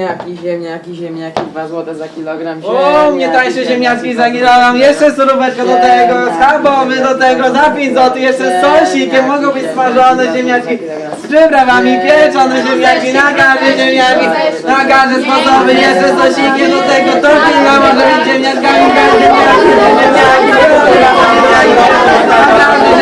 Ziemniaki, ziemniaki, ziemniaki, 2 złote za kilogram O, mnie tańsze ziemniaczki za kilogram, jeszcze suróweczka do tego, schabowy do tego, za 5 zł, jeszcze z sosikiem, mogą być smażone ziemniaczki, z przyprawami, pieczone ziemniaki, na garze ziemniaki, na garze sposoby, jeszcze z sosikiem do tego, tortilla może być ziemniaczkami, garze ziemniaki, ziemniaki, ziemniaki, na garze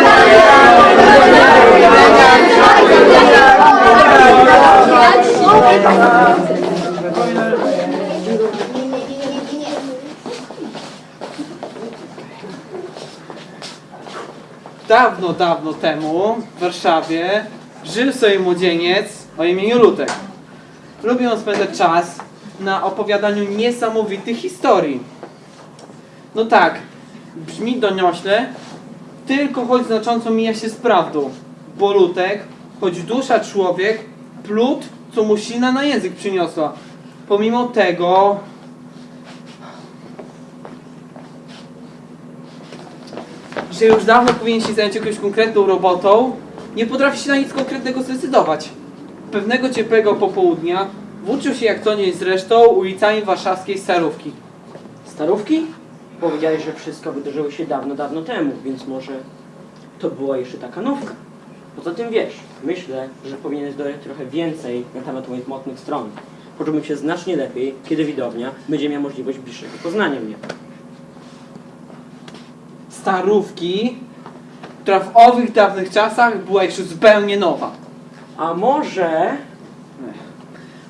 Dawno, dawno temu w Warszawie żył sobie młodzieniec o imieniu Lutek. Lubił on spędzać czas na opowiadaniu niesamowitych historii. No tak, brzmi doniośle, tylko choć znacząco mija się z prawdą. Bo Lutek, choć dusza człowiek, plut, co mu sina na język przyniosła. Pomimo tego, że już dawno powinien się zająć jakąś konkretną robotą, nie potrafi się na nic konkretnego zdecydować. Pewnego ciepłego popołudnia włóczył się jak co nie zresztą ulicami warszawskiej Starówki. Starówki? Powiedziałeś, że wszystko wydarzyło się dawno, dawno temu, więc może to była jeszcze taka nowka. Poza tym wiesz, myślę, że powinieneś dodać trochę więcej na temat moich mocnych stron. Poczułbym się znacznie lepiej, kiedy widownia będzie miała możliwość bliższego poznania mnie. Starówki, która w owych dawnych czasach była jeszcze zupełnie nowa. A może...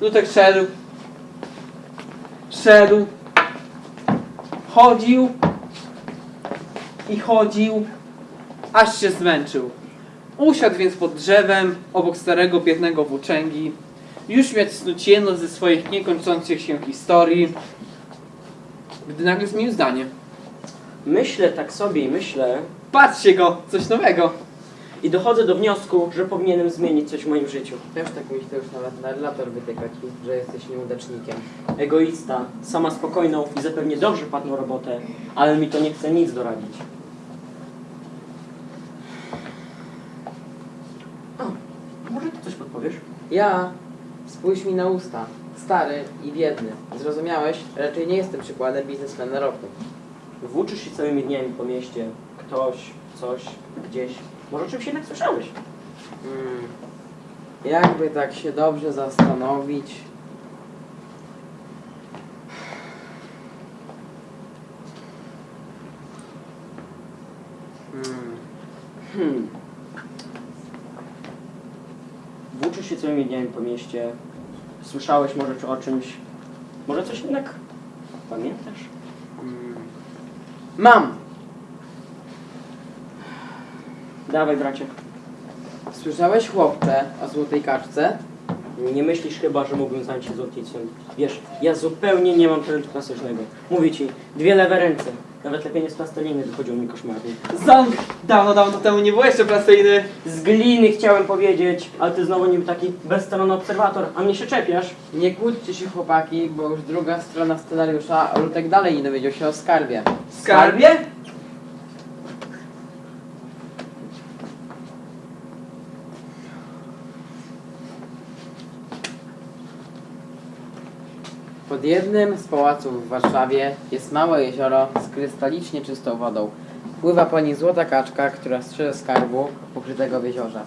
Lutek szedł, szedł, chodził i chodził, aż się zmęczył. Usiadł więc pod drzewem obok starego biednego włóczęgi, już miał snuć jedną ze swoich niekończących się historii, gdy nagle zmienił zdanie. Myślę tak sobie i myślę Patrzcie go, coś nowego. i dochodzę do wniosku, że powinienem zmienić coś w moim życiu. Też tak myślę, już nawet narrator wytyka ci, że jesteś nieudacznikiem. Egoista, sama spokojną i zapewnie dobrze płatną robotę, ale mi to nie chce nic doradzić. O, może ty coś podpowiesz? Ja, spójrz mi na usta, stary i biedny. Zrozumiałeś? Raczej nie jestem przykładem biznesmena roku. Włóczysz się całymi dniami po mieście. Ktoś, coś, gdzieś. Może o czymś jednak słyszałeś? Hmm. Jakby tak się dobrze zastanowić. Hmm. Hmm. Włóczysz się całymi dniami po mieście. Słyszałeś może o czymś. Może coś jednak pamiętasz? Hmm. Mam! Dawaj, bracie. Słyszałeś chłopcze o złotej kaczce? Nie myślisz chyba, że mógłbym zająć się złotnictwem. Wiesz, ja zupełnie nie mam talentu klasycznego. Mówię ci, dwie lewe ręce. Nawet lepienie z plasteliny wychodziło mi koszmarnie. Ząg! Dawno, dawno temu nie było jeszcze plastyjny. Z gliny chciałem powiedzieć, ale ty znowu niby taki bezstronny obserwator, a mnie się czepiasz. Nie kłóćcie się chłopaki, bo już druga strona scenariusza, a Lutek dalej nie dowiedział się o skarbie. Skarbie? Pod jednym z pałaców w Warszawie jest małe jezioro z krystalicznie czystą wodą. Pływa po nim złota kaczka, która strzeże skarbu ukrytego w jeziorze.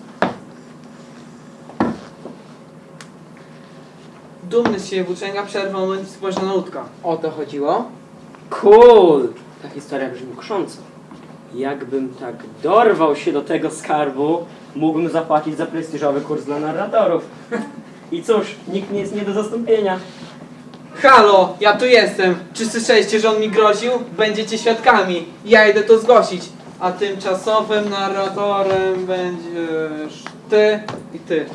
Dumny z siebie włóczęga przerwał moment i spojrzał na łódka. O to chodziło? Cool! Ta historia brzmi kusząco. Jakbym tak dorwał się do tego skarbu, mógłbym zapłacić za prestiżowy kurs dla narratorów. I cóż, nikt nie jest nie do zastąpienia. Halo, ja tu jestem. Czy słyszeliście, że on mi groził? Będziecie świadkami. Ja idę to zgłosić. A tymczasowym narratorem będziesz ty i ty.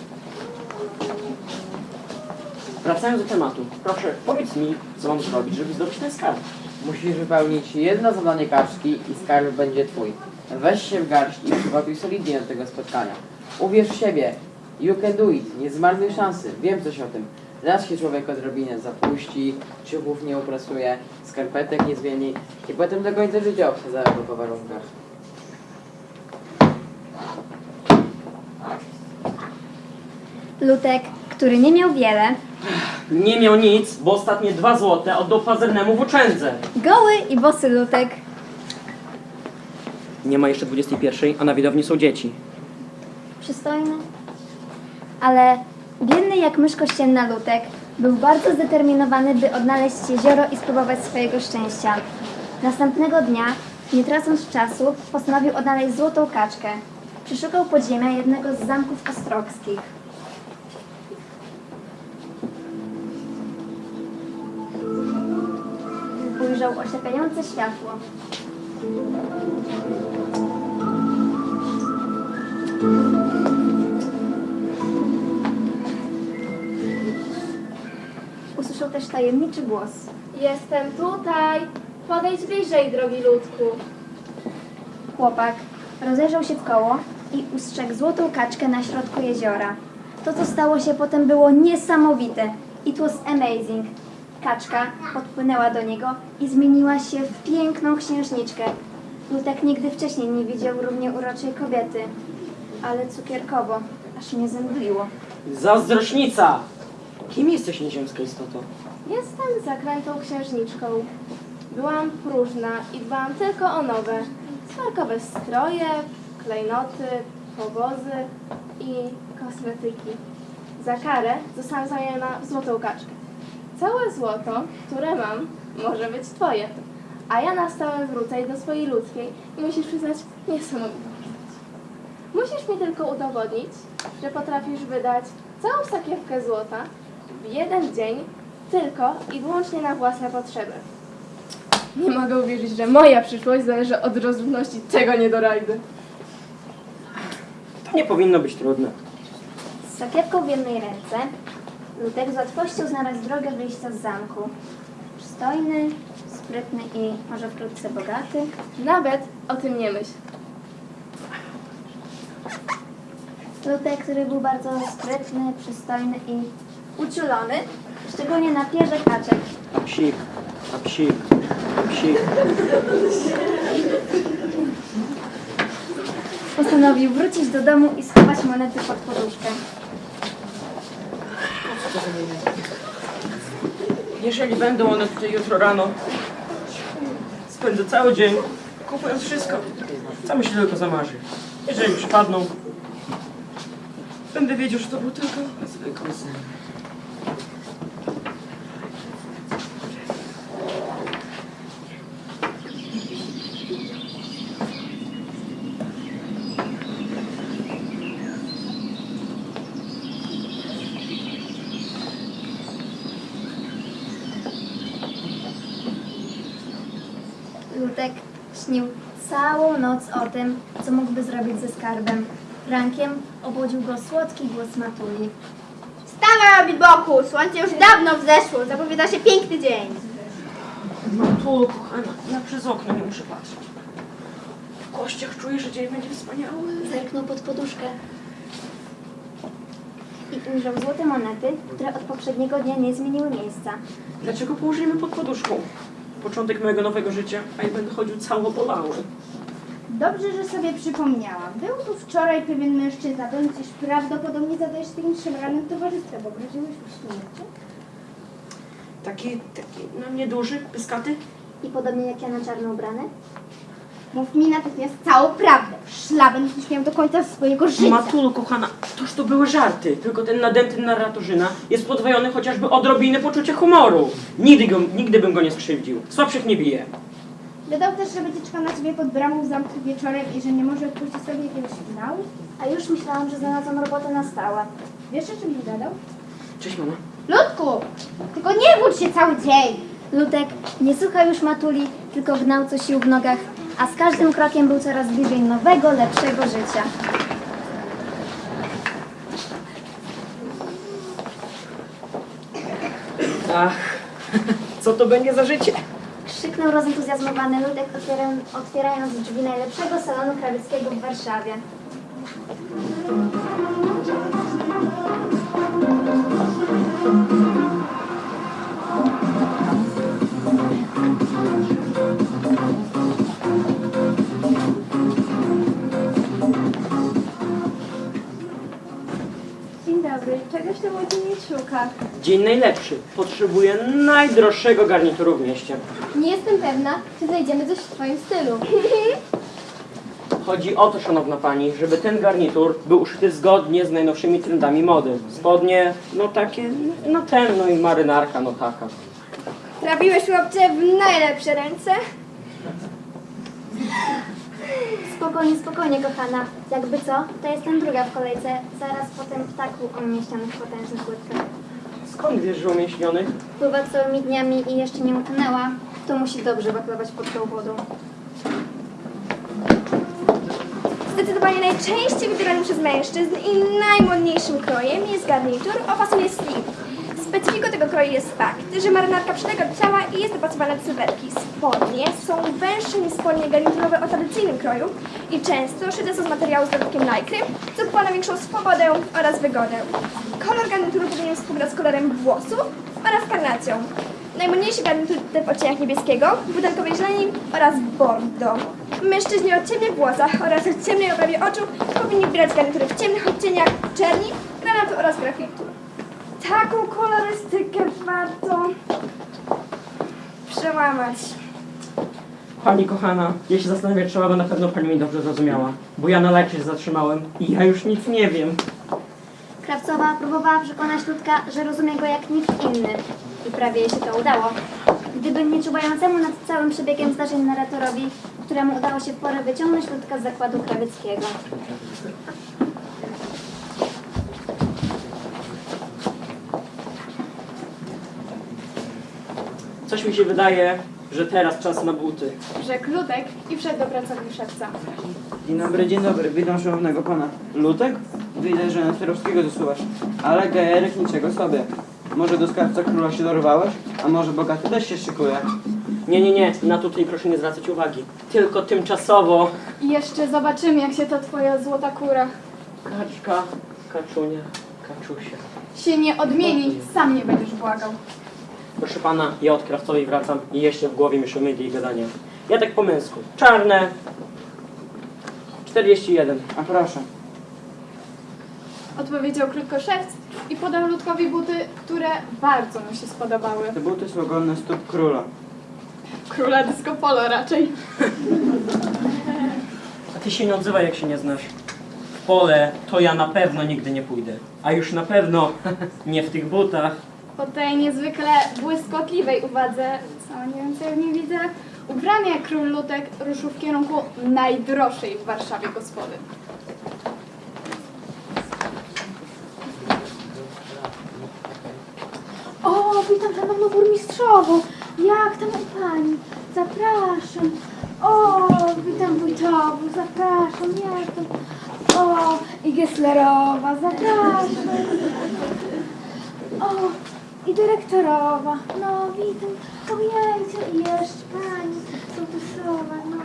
Wracając do tematu, proszę, powiedz mi, co mam zrobić, żeby zdobyć ten skarb. Musisz wypełnić jedno zadanie kaczki i skarb będzie twój. Weź się w garść i przygotuj solidnie do tego spotkania. Uwierz w siebie. You can do it. Nie zmarnuj szansy. Wiem coś o tym. Raz się człowiek odrobinę zapuści, ciuchów nie uprasuje, skarpetek nie zmieni i potem do końca życia obsadza go po warunkach. Lutek, który nie miał wiele, Nie miał nic, bo ostatnie dwa złote oddał pazernemu włóczędze. goły i bosy Lutek, Nie ma jeszcze 21, a na widowni są dzieci. przystojny, ale biedny jak mysz kościelna Lutek był bardzo zdeterminowany, by odnaleźć jezioro i spróbować swojego szczęścia. Następnego dnia, nie tracąc czasu, postanowił odnaleźć złotą kaczkę. Przeszukał podziemia jednego z zamków ostrockich. Ujrzał oślepiające światło. Też tajemniczy głos. Jestem tutaj. Podejdź bliżej, drogi ludku. Chłopak rozejrzał się w koło i ustrzegł złotą kaczkę na środku jeziora. To, co stało się potem, było niesamowite. It was amazing. Kaczka podpłynęła do niego i zmieniła się w piękną księżniczkę. Lutek nigdy wcześniej nie widział równie uroczej kobiety, ale cukierkowo, aż mnie zemdliło. Zazdrośnica! Kim jesteś nieziemska istoto? Jestem zakrętą księżniczką. Byłam próżna i dbałam tylko o nowe, smarkowe stroje, klejnoty, powozy i kosmetyki. Za karę zostałam zamieniona w złotą kaczkę. Całe złoto, które mam, może być twoje. A ja na stałe wrócę do swojej ludzkiej i musisz przyznać niesamowitą postać. Musisz mi tylko udowodnić, że potrafisz wydać całą sakiewkę złota w jeden dzień tylko i wyłącznie na własne potrzeby. Nie mogę uwierzyć, że moja przyszłość zależy od rozrzutności tego niedorajdy. To nie powinno być trudne. Z sakiewką w jednej ręce Lutek z łatwością znalazł drogę wyjścia z zamku. Przystojny, sprytny i może wkrótce bogaty. Nawet o tym nie myśl. Lutek, który był bardzo sprytny, przystojny i uczulony, szczególnie na pierze kaczek. A psik, a psik, a psik. Postanowił wrócić do domu i schować monety pod poduszkę. Jeżeli będą one tutaj jutro rano, spędzę cały dzień kupując wszystko, co mi się tylko zamarzy. Jeżeli przypadną, będę wiedział, że to był tylko zwykły sen. Lutek śnił całą noc o tym, co mógłby zrobić ze skarbem. Rankiem obudził go słodki głos Matuli. Wstawaj, Biboku! Słońce już dawno wzeszło. Zapowiada się piękny dzień. Matulo, kochana, ja przez okno nie muszę patrzeć. W kościach czuję, że dzień będzie wspaniały. Zerknął pod poduszkę i ujrzał złote monety, które od poprzedniego dnia nie zmieniły miejsca. Dlaczego położymy pod poduszką? Początek mojego nowego życia, a ja będę chodził całopolały. Dobrze, że sobie przypomniałam. Był tu wczoraj pewien mężczyzna, iż prawdopodobnie zadajesz takim szemranym towarzystwem. Obraziłeś go śmiercią? Taki, taki na mnie duży, pyskaty? I podobnie jak ja na czarno ubrany? Mów mi natychmiast całą prawdę. Szlaban będziesz miał do końca swojego życia. Matulo, kochana, toż to były żarty. Tylko ten nadęty narratorzyna jest podwojony chociażby odrobinę poczucia humoru. Nigdy, go, nigdy bym go nie skrzywdził. Słabszych nie bije. Dodał też, że będzie czekał na ciebie pod bramą w zamku wieczorem i że nie może odpuścić sobie jakiegoś sygnału. A już myślałam, że znalazłam robotę na stałe. Wiesz, o czym mi gadał? Cześć, mama. Ludku! Tylko nie wódź się cały dzień! Lutek nie słuchał już Matuli, tylko gnał co sił w nogach, a z każdym krokiem był coraz bliżej nowego, lepszego życia. Ach, co to będzie za życie? Krzyknął rozentuzjazmowany Ludek, otwierając, otwierając drzwi najlepszego salonu krawieckiego w Warszawie. Dzień dobry. Czegoś to młodzieniec szuka? Dzień najlepszy. Potrzebuję najdroższego garnituru w mieście. Nie jestem pewna, czy znajdziemy coś w twoim stylu. Chodzi o to, szanowna pani, żeby ten garnitur był uszyty zgodnie z najnowszymi trendami mody. Spodnie, no takie, no ten, no i marynarka, no taka. Trafiłeś chłopcze w najlepsze ręce. Spokojnie, spokojnie, kochana. Jakby co, to jestem druga w kolejce, zaraz po tym ptaku umieścionym w potężnych łydkach. Skąd wiesz, że umieśnionych? Pływa całymi dniami i jeszcze nie utonęła, to musi dobrze wachlować pod tą wodą. Zdecydowanie najczęściej wybieranym przez mężczyzn i najmodniejszym krojem jest garnitur o fasonie slim. Specyfiką tego kroju jest fakt, że marynarka przylega do ciała i jest dopasowana do sylwetki. Spodnie są węższe niż spodnie garniturowe o tradycyjnym kroju i często szyte są z materiału z dodatkiem lajkry, co wkłada większą swobodę oraz wygodę. Kolor garnituru powinien współgrać z kolorem włosów oraz karnacją. Najmodniejszy garnitur w odcieniach niebieskiego, butelkowej zieleni oraz bordo. Mężczyźni o ciemnych włosach oraz o ciemnej oprawie oczu powinni wybierać garnitury w ciemnych odcieniach czerni, granatu oraz grafitu. Taką kolorystykę warto przełamać. Pani kochana, ja się zastanawiać trzeba, bo na pewno pani mnie dobrze zrozumiała. Bo ja na lajcie się zatrzymałem i ja już nic nie wiem. Krawcowa próbowała przekonać Ludka, że rozumie go jak nikt inny. I prawie jej się to udało. Gdyby nie czuwającemu nad całym przebiegiem zdarzeń narratorowi, któremu udało się w porę wyciągnąć Ludka z zakładu krawieckiego. Coś mi się wydaje, że teraz czas na buty. Rzekł Ludek i wszedł do pracowni szewca. Dzień dobry, dzień dobry. Witam szanownego pana. Lutek? Widzę, że na Sterowskiego zasuwasz. Ale gejerek niczego sobie. Może do skarbca króla się dorwałeś? A może bogaty też się szykuje? Nie, nie, nie, na tutaj proszę nie zwracać uwagi. Tylko tymczasowo. I jeszcze zobaczymy, jak się ta twoja złota kura Kaczka, kaczunia, kaczusia. się nie odmieni, sam nie będziesz błagał. Proszę pana, ja od krawcowej wracam i jeszcze w głowie mi szumieli jej gadania. Ja tak po męsku. Czarne. 41. A proszę. Odpowiedział krótko szewc i podał Ludkowi buty, które bardzo mu się spodobały. Te buty są godne stóp króla. Króla disco polo raczej. A ty się nie odzywaj, jak się nie znasz. W pole to ja na pewno nigdy nie pójdę. A już na pewno nie w tych butach. Po tej niezwykle błyskotliwej uwadze, co nie wiem co ja w niej widzę, ubrany jak król Ludek ruszył w kierunku najdroższej w Warszawie gospody. O, witam szanowną burmistrzową. Jak tam pani? Zapraszam. O, witam wójtową, zapraszam. Jak tam? O, i Gesslerowa, zapraszam. O, i dyrektorowa. No, witam. Ojejcie, i jeszcze pani sołtysowa, no.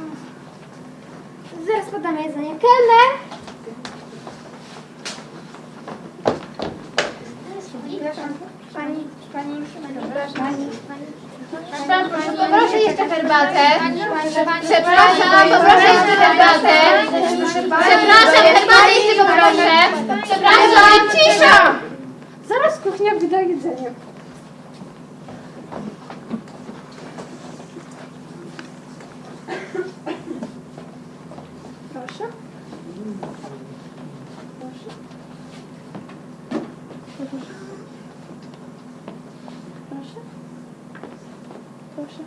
Zaraz podam jedzenie. Kelner! Przepraszam, pani, pani, pani. Poproszę jeszcze herbatę. Przepraszam, poproszę jeszcze herbatę. Przepraszam, herbatę jeszcze poproszę. Przepraszam, cisza! Zaraz kuchnia wyda jedzenie. Proszę. Proszę. Proszę. Proszę.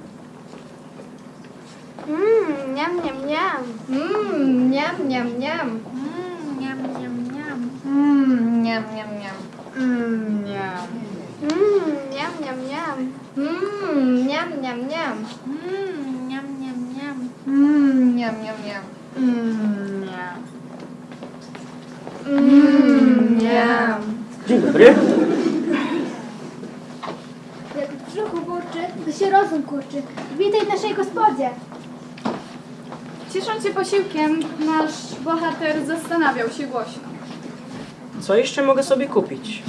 Mmm, niam, niam, niam. Mmm, niam, niam, niam. Mmm, niam, niam, niam. Mmm, niam, niam, niam. Mmm, niam. Mmm, niam, niam, niam. Mmm, niam, niam, niam. Mmm, niam, niam, niam. Mmm, niam. Mmm, niam. Mm, Mmm, niam. Dzień dobry. Jak w brzuchu burczy, to się rozum kurczy. Witaj w naszej gospodzie. Ciesząc się posiłkiem, nasz bohater zastanawiał się głośno. Co jeszcze mogę sobie kupić?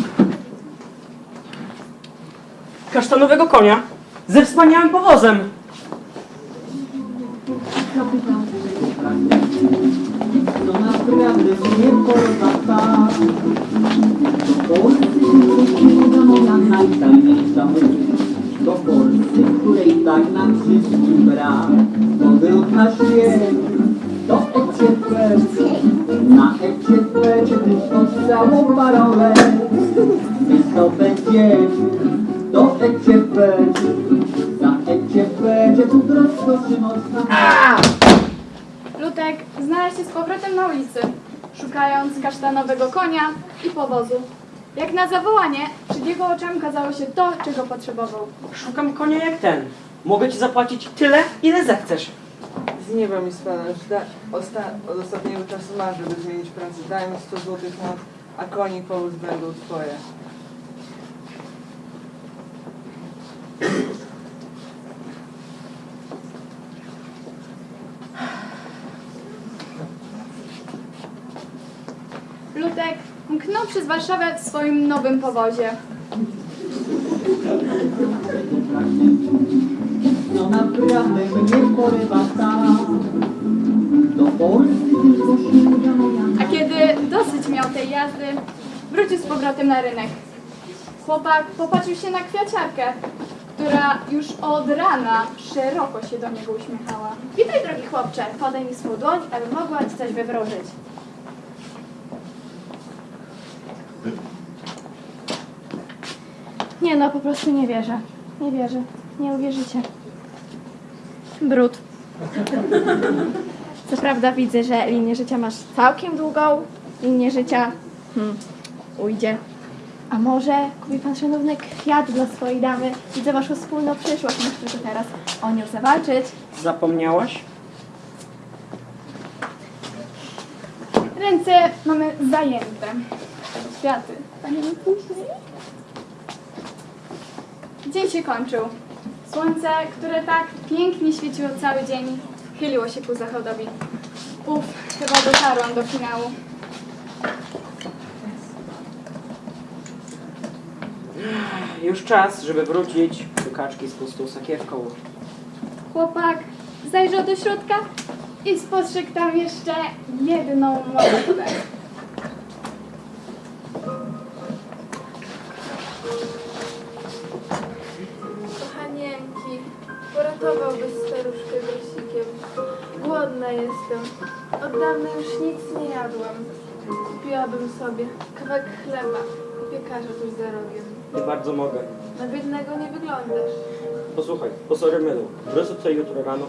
Kasztanowego konia ze wspaniałym powozem. Polscy, której tak nam wszystkim brak. Powrót na świat, do ECP. Na ECP, czy tylko całą parolę. To będziemy do ECP. Za ECP, gdzie tu prosto czy można. Lutek znalazł się z powrotem na ulicy, szukając kasztanowego konia i powozu. Jak na zawołanie, przed jego oczami okazało się to, czego potrzebował. Szukam konia jak ten. Mogę ci zapłacić tyle, ile zechcesz. Z nieba mi spadasz. Da, osta, od ostatniego czasu masz, żeby zmienić pracę. Daj mi 100 złotych na, a konik powóz będą twoje. Lutek mknął przez Warszawę w swoim nowym powozie. No naprawdę mnie porywa. Do Polski tylko A kiedy dosyć miał tej jazdy, wrócił z powrotem na rynek. Chłopak popatrzył się na kwiaciarkę, która już od rana szeroko się do niego uśmiechała. Witaj, drogi chłopcze, podaj mi swą dłoń, aby mogła ci coś wywróżyć. Nie no, po prostu nie wierzę. Nie wierzę. Nie uwierzycie. Brud. Co prawda widzę, że linię życia masz całkiem długą. Linię życia hmm, ujdzie. A może kupi pan szanowny kwiat dla swojej damy? Widzę waszą wspólną przyszłość. Muszę tylko teraz o nią zawalczyć. Zapomniałaś? Ręce mamy zajęte. Kwiaty. Panie. Dzień się kończył. Słońce, które tak pięknie świeciło cały dzień, chyliło się ku zachodowi. Uf, chyba dotarłam do finału. Już czas, żeby wrócić do kaczki z pustą sakiewką. Chłopak zajrzał do środka i spostrzegł tam jeszcze jedną monetę. Staruszkę grosikiem. Głodna jestem. Od dawna już nic nie jadłam. Kupiłabym sobie kawałek chleba. U piekarza tuż za rogiem. Nie bardzo mogę. Na biednego nie wyglądasz. Posłuchaj, po sorry mylu. Wrócę tutaj jutro rano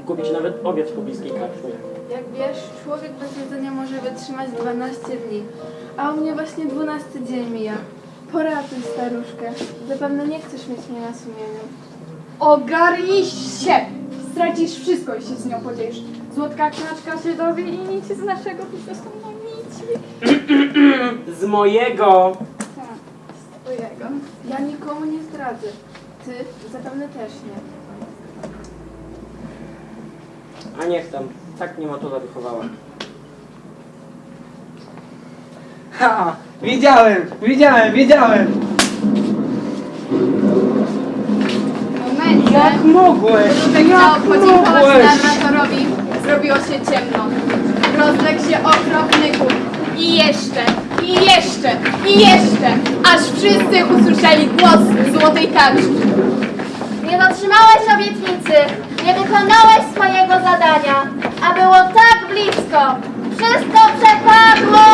i kupić nawet obiad w pobliskiej karczmie. Jak wiesz, człowiek bez jedzenia może wytrzymać 12 dni. A u mnie właśnie 12 dzień mija. Poratuj staruszkę. Zapewne nie chcesz mieć mnie na sumieniu. Ogarnij się! Stracisz wszystko, jeśli z nią podzielisz. Złotka knaczka się dowie i nic z naszego biznesu no nic. Z mojego! Tak, z twojego. Ja nikomu nie zdradzę. Ty zapewne też nie. A niech tam. Tak mnie matola wychowała. Ha! Widziałem, widziałem, widziałem! Jak mogłeś? Jak podziękować mogłeś? narratorowi. Zrobiło się ciemno. Rozległ się okropny huk. I jeszcze, i jeszcze, i jeszcze, aż wszyscy usłyszeli głos złotej kaczki. Nie dotrzymałeś obietnicy, nie wykonałeś swojego zadania, a było tak blisko. Wszystko przepadło!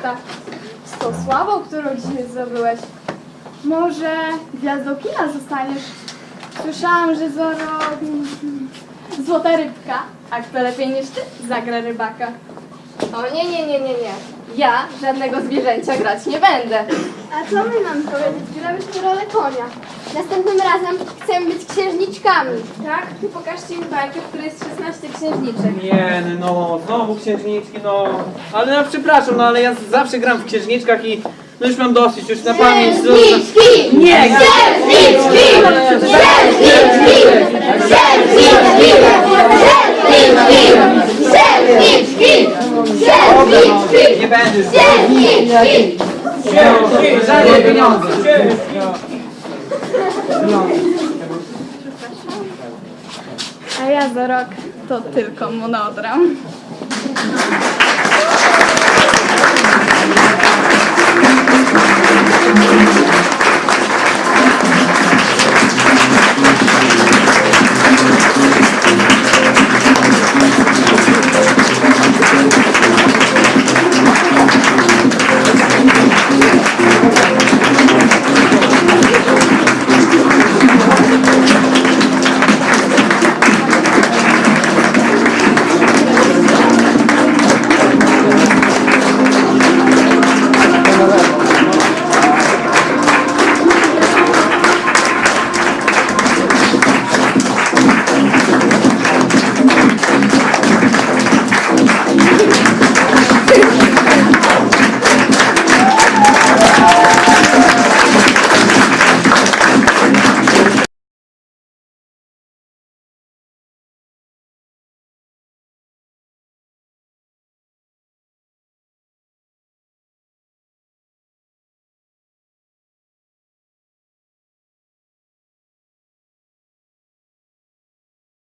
Świata. Z tą sławą, którą dzisiaj zdobyłeś. Może gwiazdą kina zostaniesz? Słyszałam, że Zoro... Złota rybka. A kto lepiej niż ty zagra rybaka. O nie, nie, nie, nie, nie. Ja żadnego zwierzęcia grać nie będę. A co my mam powiedzieć? Grałyśmy rolę konia. Następnym razem chcemy być księżniczkami. Tak? Ty pokażcie mi bajkę, w której jest 16 księżniczek. Nie, no, znowu księżniczki, no. Ale no, przepraszam, no ale ja zawsze gram w księżniczkach i no już mam dosyć, już na pamięć. Księżniczki! Nie, Księżniczki! Księżniczki! Księżniczki! Księżniczki! Księżniczki! No, nie będę Pieniądze. A ja za rok to tylko monodram.